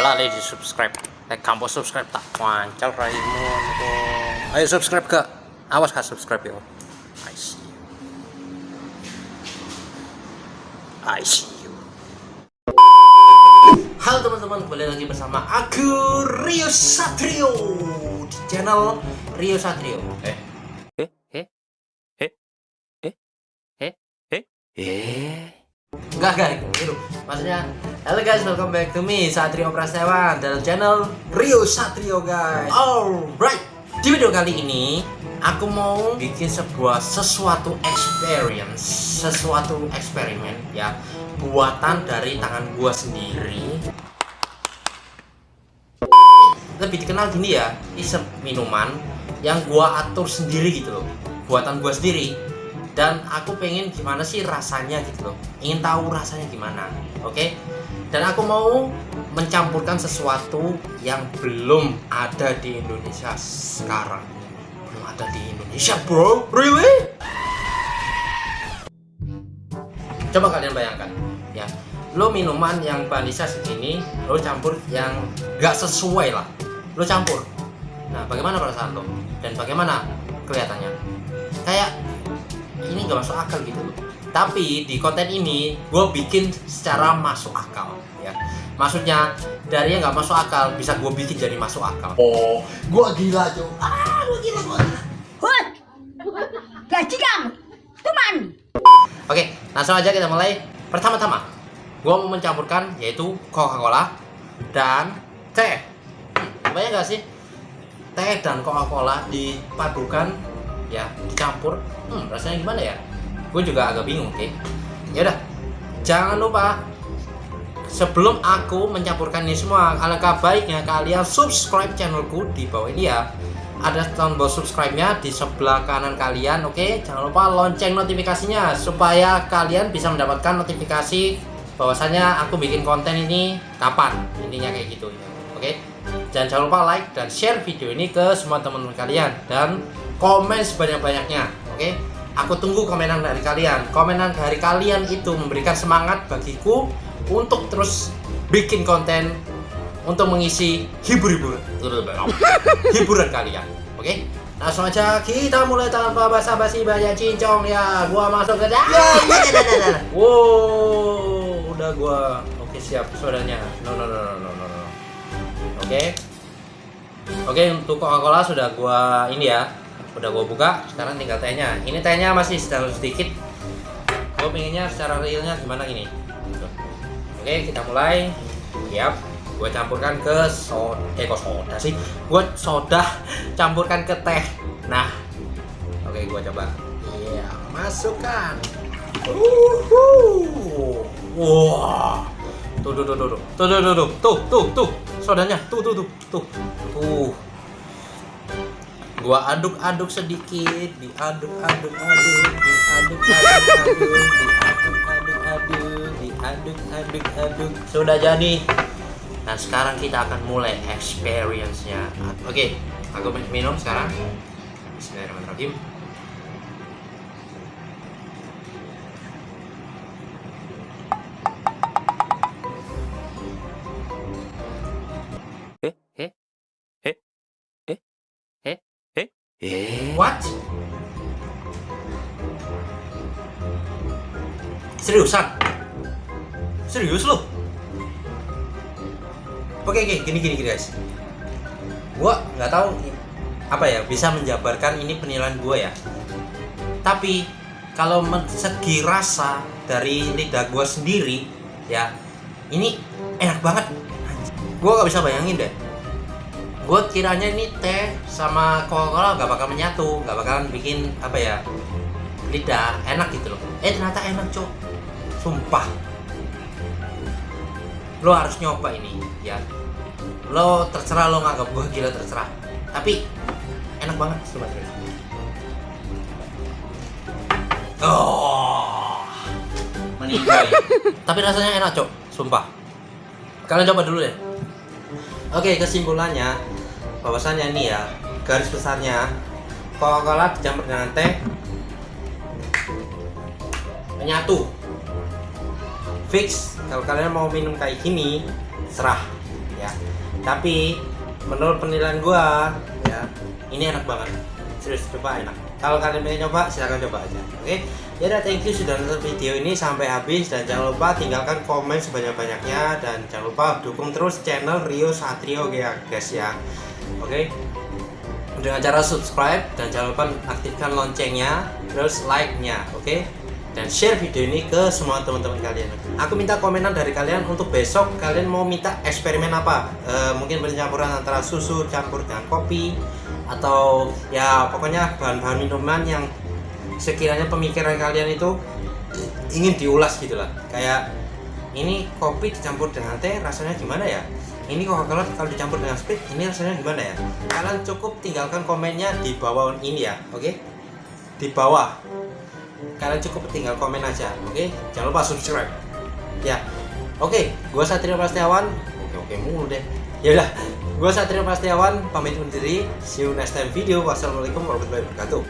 lali di subscribe. Like kamu subscribe tak? Wancal raimu ayo subscribe ke awas kak subscribe yo. I see you. I see you. Halo teman-teman. Kembali lagi bersama aku Rio Satrio di channel Rio Satrio. Eh. Eh eh eh eh eh eh eh. Enggak guys, itu maksudnya Halo guys, welcome back to me Satrio Prasewan dalam channel Rio Satrio guys. Alright, di video kali ini Aku mau bikin sebuah sesuatu experience Sesuatu eksperimen ya Buatan dari tangan gua sendiri. Lebih dikenal gini ya Isep minuman Yang gua atur sendiri gitu loh Buatan gua sendiri. Dan aku pengen gimana sih rasanya gitu loh ingin tahu rasanya gimana oke? okay? Dan aku mau mencampurkan sesuatu yang belum ada di Indonesia sekarang. Belum ada di Indonesia bro. Really? Coba kalian bayangkan ya. Lo minuman yang vanisa segini lo campur yang gak sesuai lah. Lo campur. Nah bagaimana perasaan lo? Dan bagaimana kelihatannya? Kayak ini gak masuk akal gitu loh tapi di konten ini gue bikin secara masuk akal ya maksudnya dari yang gak masuk akal bisa gue bikin jadi masuk akal Oh, gua gila cuy. Ah, gua gila, gua gila. Hut! Gaji kamu! Teman! oke langsung aja kita mulai pertama-tama gue mau mencampurkan yaitu Coca-Cola dan teh hmm, banyak gak sih teh dan Coca-Cola dipadukan ya dicampur hmm, rasanya gimana ya gue juga agak bingung oke ya udah jangan lupa sebelum aku mencampurkan ini semua alangkah baiknya kalian subscribe channelku di bawah ini ya. Ada tombol subscribe-nya di sebelah kanan kalian oke? Jangan lupa lonceng notifikasinya supaya kalian bisa mendapatkan notifikasi bahwasanya aku bikin konten ini kapan intinya kayak gitu oke? Dan jangan lupa like dan share video ini ke semua teman-teman kalian dan komen sebanyak-banyaknya oke aku tunggu komenan dari kalian. Komenan dari kalian itu memberikan semangat bagiku untuk terus bikin konten untuk mengisi hibur-hibur. Hiburan kalian oke? Langsung aja kita mulai tanpa basa-basi banyak cincong ya. Gua masuk ke dalam wow udah gua. Oke siap sodanya no no no no no no, oke? Oke untuk Coca-Cola sudah gua ini ya udah gua buka sekarang tinggal tehnya ini tehnya masih sedang sedikit. Gua pengennya secara realnya gimana ini? Oke kita mulai. Yap gue campurkan ke soda eh kok soda sih? Gue soda campurkan ke teh. Nah oke gue coba. Iya masukkan. Uhuh. wah. Tuh tuh tuh tuh tuh. Tuh tuh tuh tuh tuh tuh sodanya. Tuh tuh tuh tuh tuh gua aduk-aduk sedikit diaduk-aduk-aduk diaduk-aduk-aduk diaduk-aduk-aduk diaduk-aduk-aduk. Sudah jadi. Nah sekarang kita akan mulai experience-nya. Oke, aku minum sekarang. Bismillahirrahmanirrahim eh, what? Seriusan? Serius loh? Oke oke gini gini guys. Gua nggak tahu apa ya bisa menjabarkan ini penilaian gua ya. Tapi kalau segi rasa dari lidah gua sendiri ya ini enak banget. Gua nggak bisa bayangin deh. Gua kiranya ini teh sama Coca-Cola nggak bakal menyatu, nggak bakalan bikin apa ya lidah enak gitu loh. Eh ternyata enak cok, sumpah. Lo harus nyoba ini ya. Lo terserah lo nganggap gue gila terserah. Tapi enak banget coba terus oh. Meninggal tapi rasanya enak cok sumpah. Kalian coba dulu deh oke kesimpulannya bahwasannya ini ya garis besarnya Coca-Cola dicampur dengan teh menyatu. Fix kalau kalian mau minum kayak gini serah ya. Tapi menurut penilaian gua ya ini enak banget. Serius coba enak kalau kalian pengen coba silahkan coba aja. Oke? Ya udah thank you sudah nonton video ini sampai habis. Dan jangan lupa tinggalkan komen sebanyak-banyaknya. Dan jangan lupa dukung terus channel Rio Satrio ya guys ya. Oke? Dengan cara subscribe dan jangan lupa aktifkan loncengnya terus like nya oke dan share video ini ke semua teman-teman kalian. Aku minta komenan dari kalian untuk besok kalian mau minta eksperimen apa? Eh, mungkin pencampuran antara susu campur dengan kopi atau ya pokoknya bahan-bahan minuman yang sekiranya pemikiran kalian itu ingin diulas gitu lah. Kayak ini kopi dicampur dengan teh rasanya gimana ya? Ini Coca-Cola kalau dicampur dengan Sprite ini rasanya gimana ya? Kalian cukup tinggalkan komennya di bawah ini ya oke? Di bawah kalian cukup tinggal komen aja oke? Jangan lupa subscribe. Ya oke gua Satrio Prastiawan. Oke oke mulu deh. Ya udah gua Satrio Prastiawan pamit undur diri. See you next time video. Wassalamualaikum warahmatullahi wabarakatuh